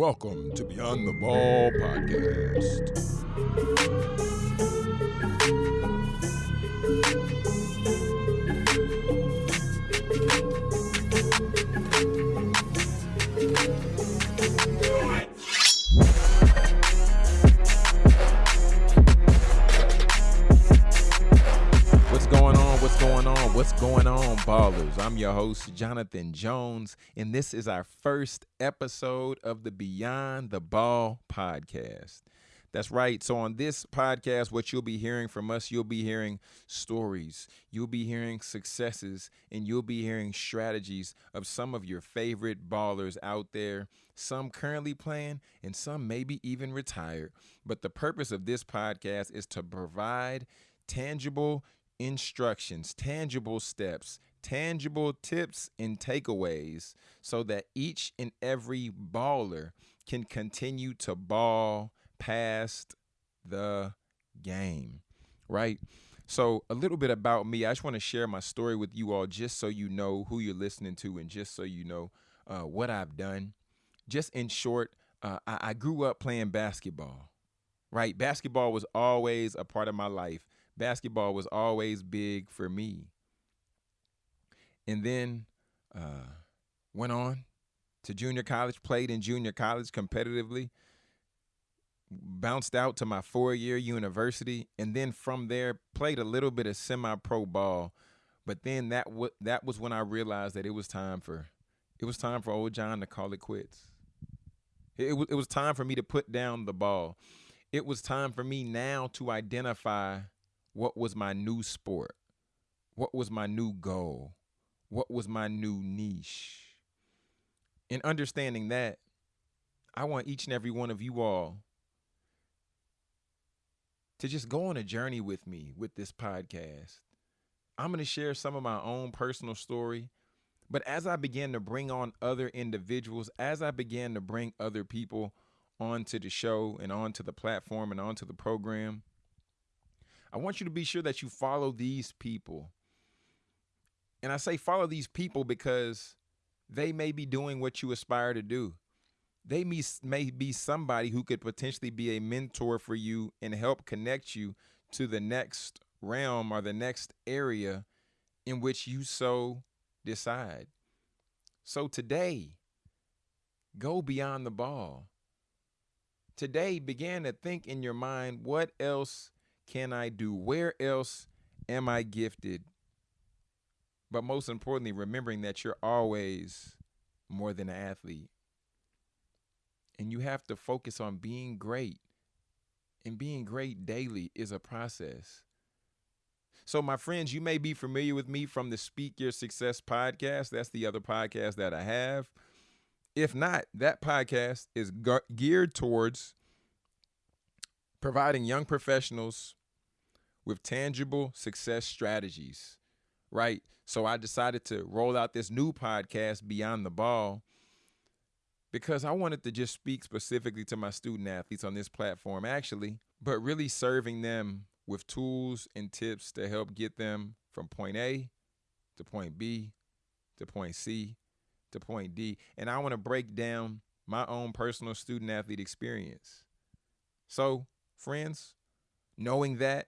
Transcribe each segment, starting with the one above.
Welcome to Beyond the Ball podcast. Going on? What's going on? What's going on, ballers? I'm your host, Jonathan Jones, and this is our first episode of the Beyond the Ball podcast. That's right. So, on this podcast, what you'll be hearing from us, you'll be hearing stories, you'll be hearing successes, and you'll be hearing strategies of some of your favorite ballers out there, some currently playing, and some maybe even retired. But the purpose of this podcast is to provide tangible instructions, tangible steps, tangible tips and takeaways so that each and every baller can continue to ball past the game, right? So, a little bit about me. I just want to share my story with you all just so you know who you're listening to and just so you know uh, what I've done. Just in short, uh, I, I grew up playing basketball, right? Basketball was always a part of my life basketball was always big for me. And then uh, went on to junior college, played in junior college competitively, bounced out to my four year university, and then from there played a little bit of semi pro ball. But then that w- that was when I realized that it was time for it was time for old John to call it quits. It, w- it was time for me to put down the ball. It was time for me now to identify what was my new sport? What was my new goal? What was my new niche? In understanding that, I want each and every one of you all to just go on a journey with me with this podcast. I'm going to share some of my own personal story. But as I began to bring on other individuals, as I began to bring other people onto the show and onto the platform and onto the program, I want you to be sure that you follow these people. And I say follow these people because they may be doing what you aspire to do. They may, may be somebody who could potentially be a mentor for you and help connect you to the next realm or the next area in which you so decide. So today, go beyond the ball. Today, begin to think in your mind what else can I do? Where else am I gifted? But most importantly, remembering that you're always more than an athlete. And you have to focus on being great. And being great daily is a process. So, my friends, you may be familiar with me from the Speak Your Success podcast. That's the other podcast that I have. If not, that podcast is geared towards providing young professionals with tangible success strategies, right? So I decided to roll out this new podcast, Beyond the Ball, because I wanted to just speak specifically to my student athletes on this platform, actually, but really serving them with tools and tips to help get them from point A to point B to point C to point D. And I want to break down my own personal student athlete experience. So, friends, knowing that,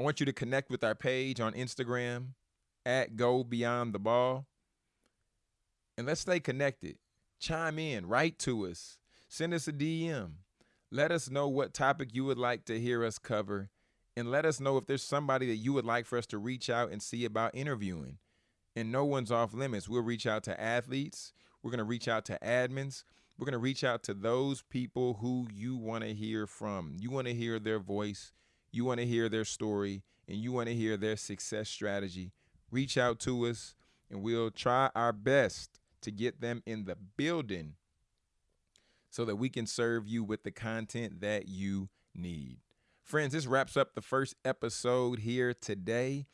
I want you to connect with our page on Instagram at Go Beyond the Ball. And let's stay connected. Chime in, write to us, send us a DM. Let us know what topic you would like to hear us cover. And let us know if there's somebody that you would like for us to reach out and see about interviewing. And no one's off limits. We'll reach out to athletes. We're going to reach out to admins. We're going to reach out to those people who you want to hear from. You want to hear their voice you want to hear their story and you want to hear their success strategy, reach out to us and we'll try our best to get them in the building so that we can serve you with the content that you need. Friends, this wraps up the first episode here today.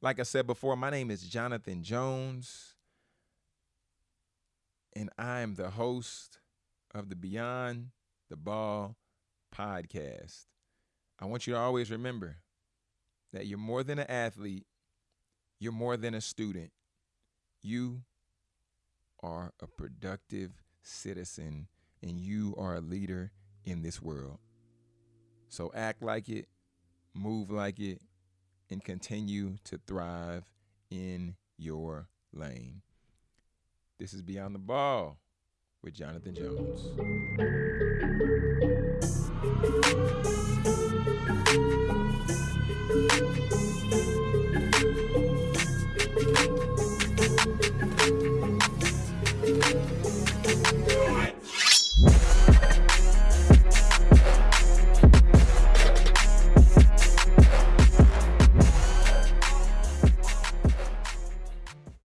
Like I said before, my name is Jonathan Jones, and I am the host of the Beyond the Ball podcast. I want you to always remember that you're more than an athlete, you're more than a student. You are a productive citizen and you are a leader in this world. So act like it, move like it, and continue to thrive in your lane. This is Beyond the Ball with Jonathan Jones.